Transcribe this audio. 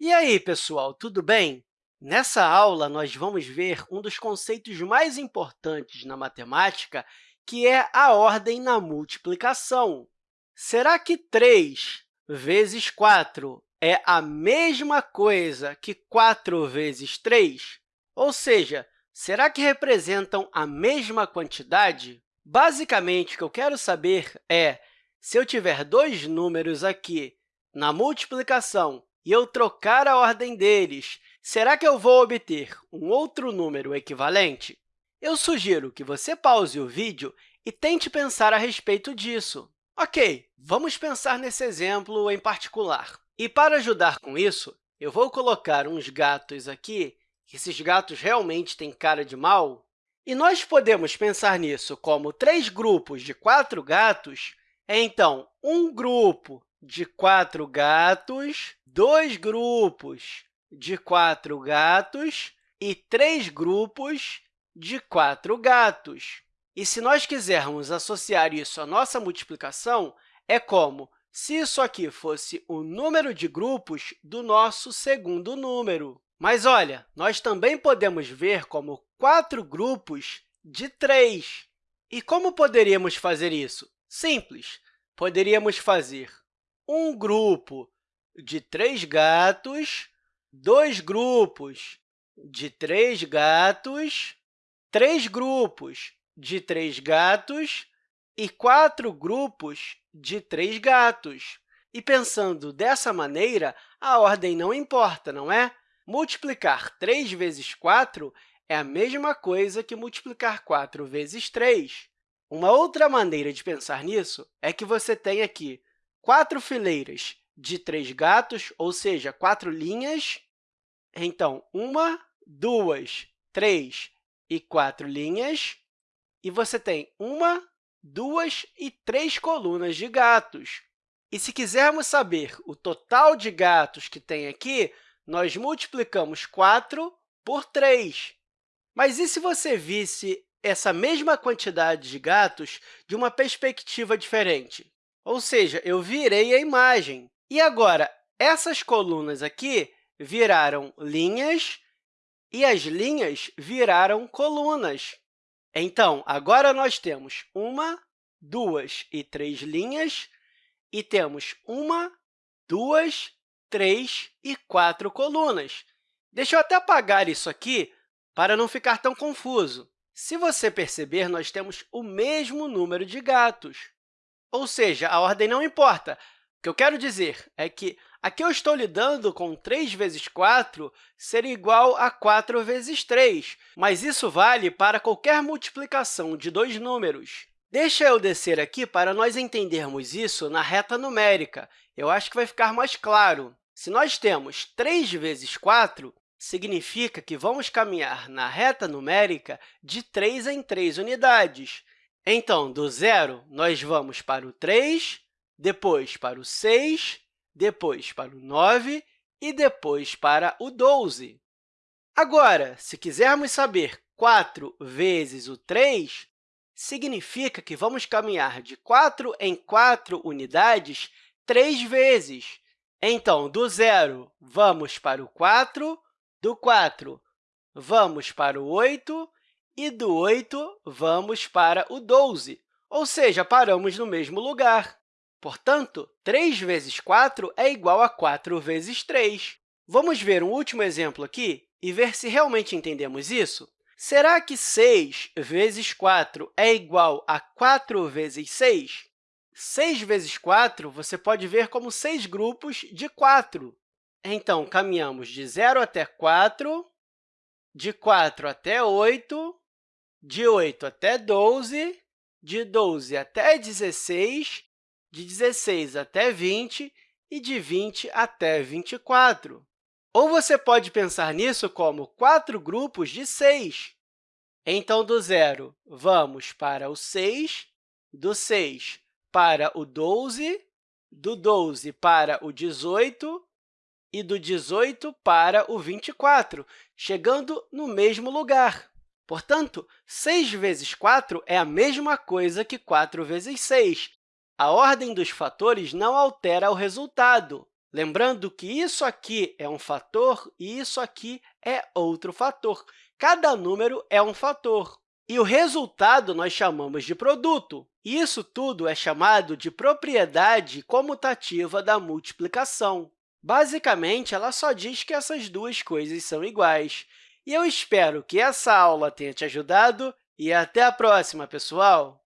E aí, pessoal, tudo bem? Nessa aula, nós vamos ver um dos conceitos mais importantes na matemática, que é a ordem na multiplicação. Será que 3 vezes 4 é a mesma coisa que 4 vezes 3? Ou seja, será que representam a mesma quantidade? Basicamente, o que eu quero saber é, se eu tiver dois números aqui na multiplicação e eu trocar a ordem deles, será que eu vou obter um outro número equivalente? Eu sugiro que você pause o vídeo e tente pensar a respeito disso. Ok, vamos pensar nesse exemplo em particular. E, para ajudar com isso, eu vou colocar uns gatos aqui, esses gatos realmente têm cara de mal, e nós podemos pensar nisso como três grupos de quatro gatos, então, um grupo de quatro gatos, dois grupos de quatro gatos e três grupos de quatro gatos. E se nós quisermos associar isso à nossa multiplicação, é como se isso aqui fosse o número de grupos do nosso segundo número. Mas, olha, nós também podemos ver como quatro grupos de 3. E como poderíamos fazer isso? Simples. Poderíamos fazer um grupo de três gatos, dois grupos de três gatos, três grupos de três gatos e quatro grupos de três gatos. E, pensando dessa maneira, a ordem não importa, não é? Multiplicar 3 vezes 4 é a mesma coisa que multiplicar 4 vezes 3. Uma outra maneira de pensar nisso é que você tem aqui quatro fileiras de três gatos, ou seja, quatro linhas. Então, uma, duas, três e quatro linhas. E você tem uma, duas e três colunas de gatos. E se quisermos saber o total de gatos que tem aqui, nós multiplicamos 4 por 3. Mas e se você visse essa mesma quantidade de gatos de uma perspectiva diferente? Ou seja, eu virei a imagem. E agora, essas colunas aqui viraram linhas e as linhas viraram colunas. Então, agora nós temos uma, duas e três linhas e temos uma, duas, três e quatro colunas. Deixa eu até apagar isso aqui para não ficar tão confuso. Se você perceber, nós temos o mesmo número de gatos. Ou seja, a ordem não importa. O que eu quero dizer é que aqui eu estou lidando com 3 vezes 4 ser igual a 4 vezes 3, mas isso vale para qualquer multiplicação de dois números. Deixa eu descer aqui para nós entendermos isso na reta numérica. Eu acho que vai ficar mais claro. Se nós temos 3 vezes 4, significa que vamos caminhar na reta numérica de 3 em 3 unidades. Então, do zero, nós vamos para o 3, depois para o 6, depois para o 9 e depois para o 12. Agora, se quisermos saber 4 vezes o 3, significa que vamos caminhar de 4 em 4 unidades três vezes. Então, do zero, vamos para o 4, do 4, vamos para o 8 e do 8 vamos para o 12, ou seja, paramos no mesmo lugar. Portanto, 3 vezes 4 é igual a 4 vezes 3. Vamos ver um último exemplo aqui e ver se realmente entendemos isso? Será que 6 vezes 4 é igual a 4 vezes 6? 6 vezes 4 você pode ver como seis grupos de 4. Então, caminhamos de 0 até 4, de 4 até 8, de 8 até 12, de 12 até 16, de 16 até 20 e de 20 até 24. Ou você pode pensar nisso como quatro grupos de 6. Então, do zero, vamos para o 6, do 6 para o 12, do 12 para o 18 e do 18 para o 24, chegando no mesmo lugar. Portanto, 6 vezes 4 é a mesma coisa que 4 vezes 6. A ordem dos fatores não altera o resultado. Lembrando que isso aqui é um fator e isso aqui é outro fator. Cada número é um fator. E o resultado nós chamamos de produto. Isso tudo é chamado de propriedade comutativa da multiplicação. Basicamente, ela só diz que essas duas coisas são iguais. Eu espero que essa aula tenha te ajudado e até a próxima, pessoal!